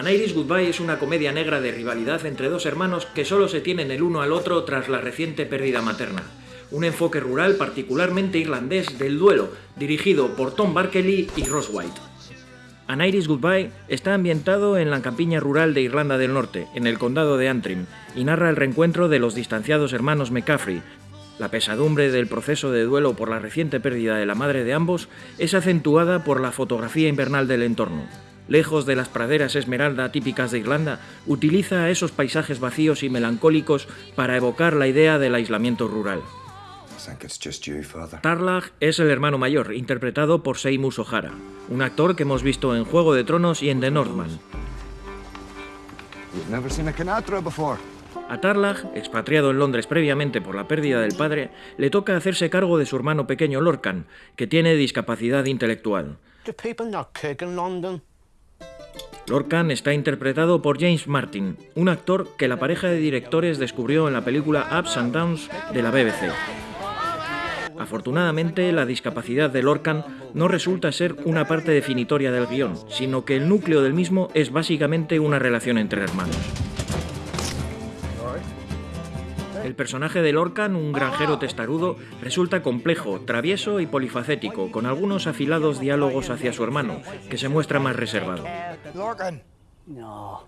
An Iris Goodbye es una comedia negra de rivalidad entre dos hermanos que solo se tienen el uno al otro tras la reciente pérdida materna. Un enfoque rural particularmente irlandés del duelo, dirigido por Tom Barkley y Ross White. An Iris Goodbye está ambientado en la campiña rural de Irlanda del Norte, en el condado de Antrim, y narra el reencuentro de los distanciados hermanos McCaffrey. La pesadumbre del proceso de duelo por la reciente pérdida de la madre de ambos es acentuada por la fotografía invernal del entorno lejos de las praderas esmeralda típicas de Irlanda, utiliza esos paisajes vacíos y melancólicos para evocar la idea del aislamiento rural. Tarlag es el hermano mayor, interpretado por Seymour O'Hara, un actor que hemos visto en Juego de Tronos y en The Northman. A Tarlag, expatriado en Londres previamente por la pérdida del padre, le toca hacerse cargo de su hermano pequeño Lorcan, que tiene discapacidad intelectual. Lorcan está interpretado por James Martin, un actor que la pareja de directores descubrió en la película Ups and Downs de la BBC. Afortunadamente, la discapacidad de Lorcan no resulta ser una parte definitoria del guion, sino que el núcleo del mismo es básicamente una relación entre hermanos. El personaje de Lorcan, un granjero testarudo, resulta complejo, travieso y polifacético, con algunos afilados diálogos hacia su hermano, que se muestra más reservado.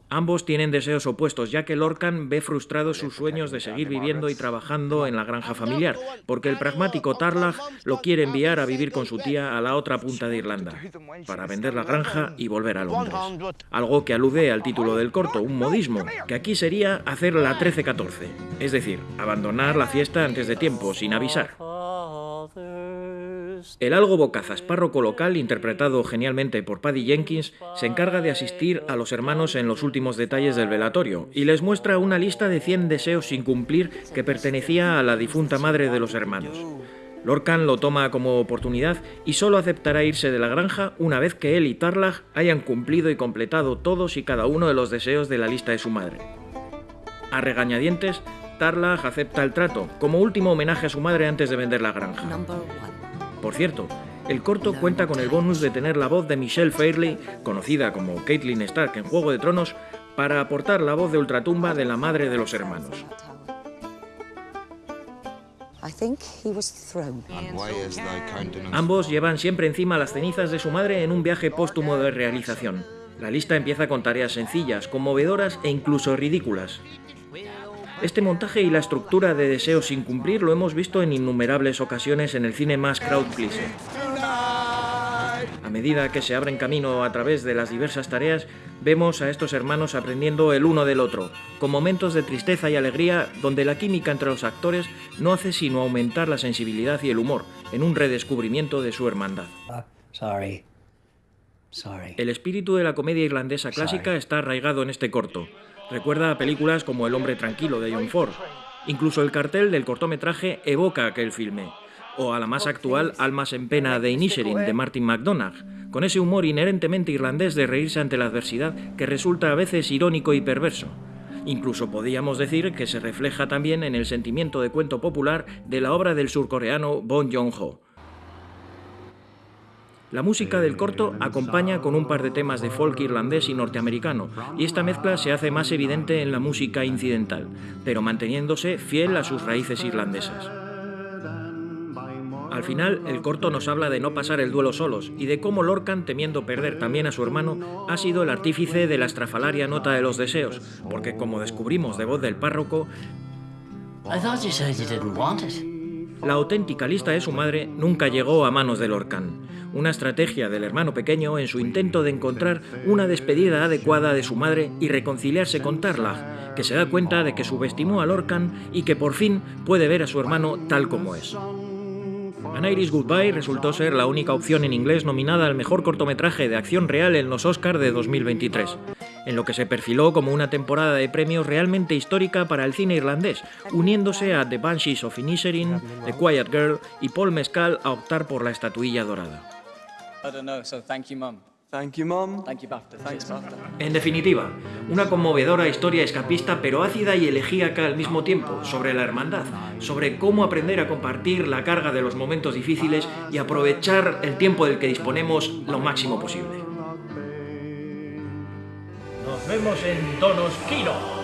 Ambos tienen deseos opuestos, ya que Lorcan ve frustrados sus sueños de seguir viviendo y trabajando en la granja familiar, porque el pragmático Tarlag lo quiere enviar a vivir con su tía a la otra punta de Irlanda, para vender la granja y volver a Londres. Algo que alude al título del corto, un modismo, que aquí sería hacer la 13-14, es decir, abandonar la fiesta antes de tiempo, sin avisar. El algo bocazas párroco local, interpretado genialmente por Paddy Jenkins, se encarga de asistir a los hermanos en los últimos detalles del velatorio y les muestra una lista de 100 deseos sin cumplir que pertenecía a la difunta madre de los hermanos. Lorcan lo toma como oportunidad y solo aceptará irse de la granja una vez que él y Tarlag hayan cumplido y completado todos y cada uno de los deseos de la lista de su madre. A regañadientes, Tarlag acepta el trato, como último homenaje a su madre antes de vender la granja. Por cierto, el corto cuenta con el bonus de tener la voz de Michelle Fairley, conocida como Caitlin Stark en Juego de Tronos, para aportar la voz de ultratumba de la madre de los hermanos. Ambos llevan siempre encima las cenizas de su madre en un viaje póstumo de realización. La lista empieza con tareas sencillas, conmovedoras e incluso ridículas. Este montaje y la estructura de deseos sin cumplir lo hemos visto en innumerables ocasiones en el cine más crowd pleaser. A medida que se abren camino a través de las diversas tareas, vemos a estos hermanos aprendiendo el uno del otro, con momentos de tristeza y alegría donde la química entre los actores no hace sino aumentar la sensibilidad y el humor, en un redescubrimiento de su hermandad. Ah, el espíritu de la comedia irlandesa clásica está arraigado en este corto, Recuerda películas como El hombre tranquilo de John Ford. Incluso el cartel del cortometraje evoca aquel filme. O a la más actual Almas en pena de Inisherin de Martin McDonagh, con ese humor inherentemente irlandés de reírse ante la adversidad que resulta a veces irónico y perverso. Incluso podríamos decir que se refleja también en el sentimiento de cuento popular de la obra del surcoreano Bong Joon-ho. La música del corto acompaña con un par de temas de folk irlandés y norteamericano, y esta mezcla se hace más evidente en la música incidental, pero manteniéndose fiel a sus raíces irlandesas. Al final, el corto nos habla de no pasar el duelo solos y de cómo Lorcan, temiendo perder también a su hermano, ha sido el artífice de la estrafalaria nota de los deseos, porque como descubrimos de voz del párroco, la auténtica lista de su madre nunca llegó a manos de Lorcan una estrategia del hermano pequeño en su intento de encontrar una despedida adecuada de su madre y reconciliarse con Tarlag, que se da cuenta de que subestimó a Lorcan y que por fin puede ver a su hermano tal como es. An Iris Goodbye resultó ser la única opción en inglés nominada al mejor cortometraje de acción real en los Oscars de 2023, en lo que se perfiló como una temporada de premios realmente histórica para el cine irlandés, uniéndose a The Banshees of Inisherin, The Quiet Girl y Paul Mescal a optar por la estatuilla dorada. En definitiva, una conmovedora historia escapista pero ácida y elegíaca al mismo tiempo, sobre la hermandad, sobre cómo aprender a compartir la carga de los momentos difíciles y aprovechar el tiempo del que disponemos lo máximo posible. en tonos Kino.